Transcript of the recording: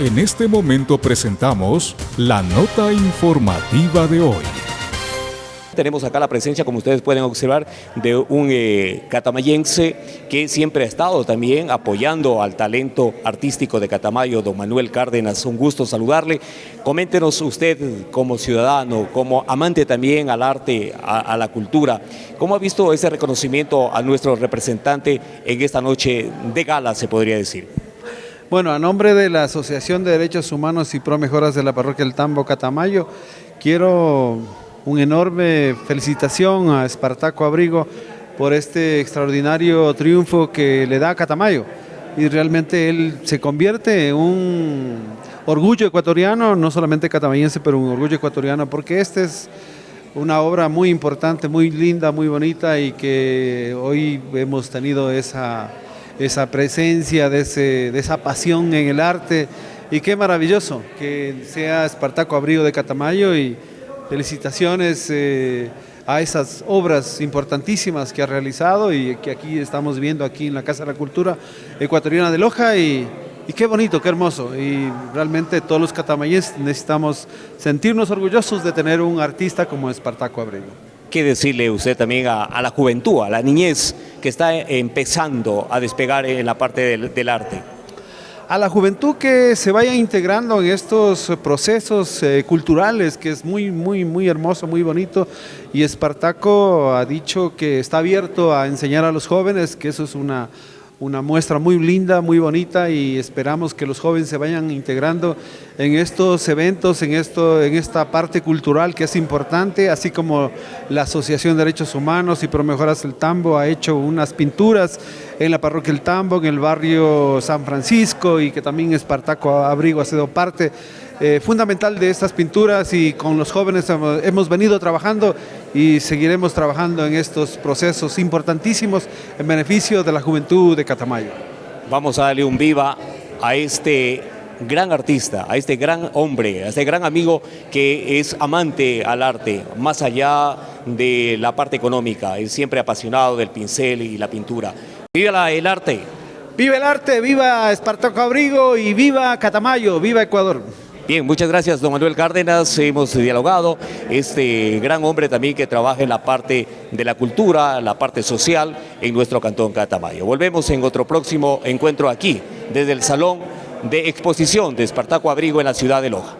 En este momento presentamos la nota informativa de hoy. Tenemos acá la presencia, como ustedes pueden observar, de un eh, catamayense que siempre ha estado también apoyando al talento artístico de Catamayo, don Manuel Cárdenas. Un gusto saludarle. Coméntenos usted como ciudadano, como amante también al arte, a, a la cultura, ¿cómo ha visto ese reconocimiento a nuestro representante en esta noche de gala, se podría decir? Bueno, a nombre de la Asociación de Derechos Humanos y Pro Mejoras de la Parroquia El Tambo Catamayo, quiero un enorme felicitación a Espartaco Abrigo por este extraordinario triunfo que le da a Catamayo. Y realmente él se convierte en un orgullo ecuatoriano, no solamente catamayense, pero un orgullo ecuatoriano, porque esta es una obra muy importante, muy linda, muy bonita y que hoy hemos tenido esa esa presencia, de, ese, de esa pasión en el arte. Y qué maravilloso que sea Espartaco Abrigo de Catamayo y felicitaciones eh, a esas obras importantísimas que ha realizado y que aquí estamos viendo aquí en la Casa de la Cultura Ecuatoriana de Loja y, qué bonito, qué hermoso. Y realmente todos los catamayenses necesitamos sentirnos orgullosos de tener un artista como Espartaco Abrigo. ¿Qué decirle usted también a, la juventud, a la niñez que está empezando a despegar en la parte del, arte? A la juventud que se vaya integrando en estos procesos eh, culturales, que es muy, muy, muy hermoso, muy bonito. Y Espartaco ha dicho que está abierto a enseñar a los jóvenes, que eso es una, una muestra muy linda, muy bonita y esperamos que los jóvenes se vayan integrando en estos eventos, en, esto, en esta parte cultural que es importante, así como la Asociación de Derechos Humanos y Promejoras el Tambo ha hecho unas pinturas en la parroquia El Tambo, en el barrio San Francisco y que también Espartaco Abrigo ha sido parte eh, fundamental de estas pinturas y con los jóvenes hemos, hemos, venido trabajando y seguiremos trabajando en estos procesos importantísimos en beneficio de la juventud de Catamayo. Vamos a darle un viva a este gran artista, a este gran hombre, a este gran amigo que es amante al arte, más allá de la parte económica, es siempre apasionado del pincel y la pintura. ¡Viva el arte! ¡Viva el arte! ¡Viva Espartaco Abrigo! y viva Catamayo! ¡Viva Ecuador! Bien, muchas gracias, don Manuel Cárdenas. Hemos dialogado. Este gran hombre también que trabaja en la parte de la cultura, la parte social en nuestro cantón Catamayo. Volvemos en otro próximo encuentro aquí, desde el Salón de Exposición de Espartaco Abrigo en la ciudad de Loja.